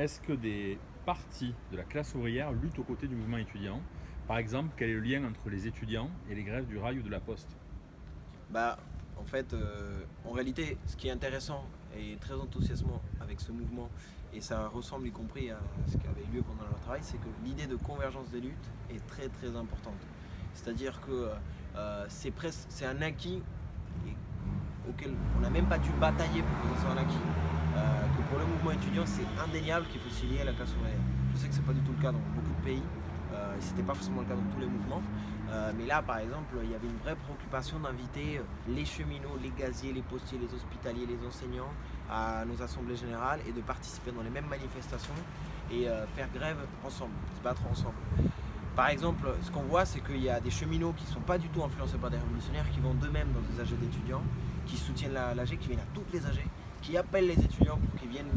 est-ce que des partis de la classe ouvrière luttent aux côtés du mouvement étudiant? Par exemple, quel est le lien entre les étudiants et les grèves du rail ou de la poste? Bah, en fait, euh, en réalité, ce qui est intéressant et très enthousiasmant avec ce mouvement, et ça ressemble y compris à ce qui avait eu lieu pendant leur travail, c'est que l'idée de convergence des luttes est très très importante. C'est-à-dire que euh, c'est un acquis auquel on n'a même pas dû batailler pour que ce soit un acquis. Euh, que pour le mouvement étudiant, c'est indéniable qu'il faut s'y lier à la classe ouvrière. Je sais que ce n'est pas du tout le cas dans beaucoup de pays, euh, et ce n'était pas forcément le cas dans tous les mouvements. Euh, mais là, par exemple, il y avait une vraie préoccupation d'inviter les cheminots, les gaziers, les postiers, les hospitaliers, les enseignants à nos assemblées générales et de participer dans les mêmes manifestations et faire grève ensemble, se battre ensemble. Par exemple, ce qu'on voit, c'est qu'il y a des cheminots qui ne sont pas du tout influencés par des révolutionnaires, qui vont d'eux-mêmes dans des AG d'étudiants, qui soutiennent l'AG, qui viennent à toutes les AG, qui appellent les étudiants pour qu'ils viennent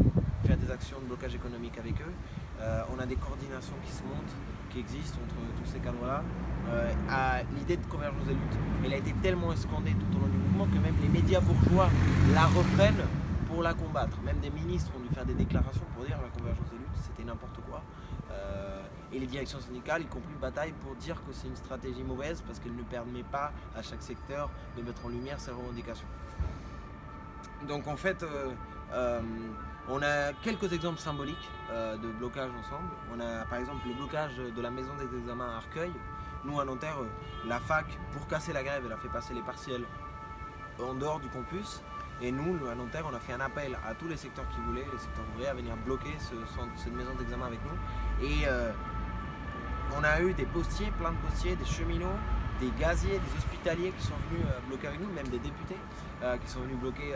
faire des actions de blocage économique avec eux. Euh, on a des coordinations qui se montent, qui existent entre tous ces cadres-là. Euh, l'idée de convergence des luttes, elle a été tellement escandée tout au long du mouvement que même les médias bourgeois la reprennent pour la combattre. Même des ministres ont dû faire des déclarations pour dire la convergence des luttes, c'était n'importe quoi. Euh, et les directions syndicales, y compris bataille pour dire que c'est une stratégie mauvaise parce qu'elle ne permet pas à chaque secteur de mettre en lumière ses revendications. Donc en fait, euh, euh, on a quelques exemples symboliques euh, de blocage ensemble. On a par exemple le blocage de la maison des examens à Arcueil. Nous à Nanterre, la fac, pour casser la grève, elle a fait passer les partiels en dehors du campus. Et nous, à Nanterre, on a fait un appel à tous les secteurs qui voulaient, les secteurs ouvriers, à venir bloquer cette maison d'examen avec nous. Et on a eu des postiers, plein de postiers, des cheminots, des gaziers, des hospitaliers qui sont venus bloquer avec nous, même des députés qui sont venus bloquer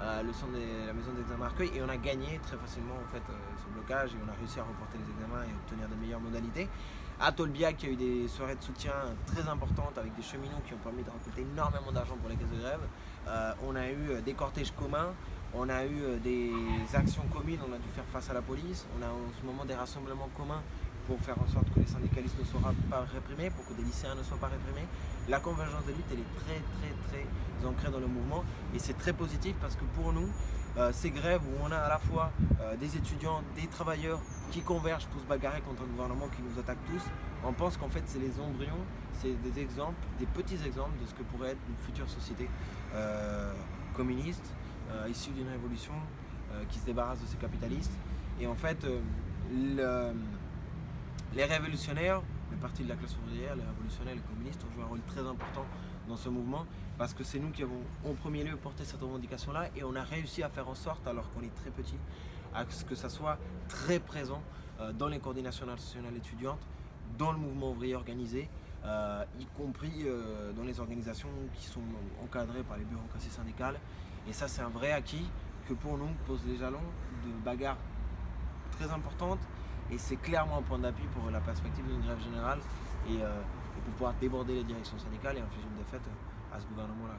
la maison d'examen Arcueil et on a gagné très facilement en fait, euh, ce blocage et on a réussi à reporter les examens et obtenir de meilleures modalités. À Tolbiac, il y a eu des soirées de soutien très importantes avec des cheminots qui ont permis de récolter énormément d'argent pour les caisses de grève. Euh, on a eu euh, des cortèges communs, on a eu des actions communes, on a dû faire face à la police, on a en ce moment des rassemblements communs pour faire en sorte que les syndicalistes ne soient pas réprimés, pour que des lycéens ne soient pas réprimés. La convergence de lutte, elle est très très très ancrée dans le mouvement et c'est très positif parce que pour nous, euh, ces grèves où on a à la fois euh, des étudiants, des travailleurs qui convergent pour se bagarrer contre un gouvernement qui nous attaque tous, on pense qu'en fait c'est les embryons, c'est des exemples, des petits exemples de ce que pourrait être une future société euh, communiste, issue d'une révolution qui se débarrasse de ces capitalistes. Et en fait, le, les révolutionnaires, le parti de la classe ouvrière, les révolutionnaires, les communistes ont joué un rôle très important dans ce mouvement parce que c'est nous qui avons en premier lieu porté cette revendication-là et on a réussi à faire en sorte, alors qu'on est très petit, à ce que ça soit très présent euh, dans les coordinations nationales étudiantes, dans le mouvement ouvrier organisé, euh, y compris euh, dans les organisations qui sont encadrées par les bureaucraties syndicales. Et ça, c'est un vrai acquis que pour nous pose les jalons de bagarres très importantes et c'est clairement un point d'appui pour la perspective d'une grève générale et, euh, pour pouvoir déborder les directions syndicales et infliger une défaite à ce gouvernement-là.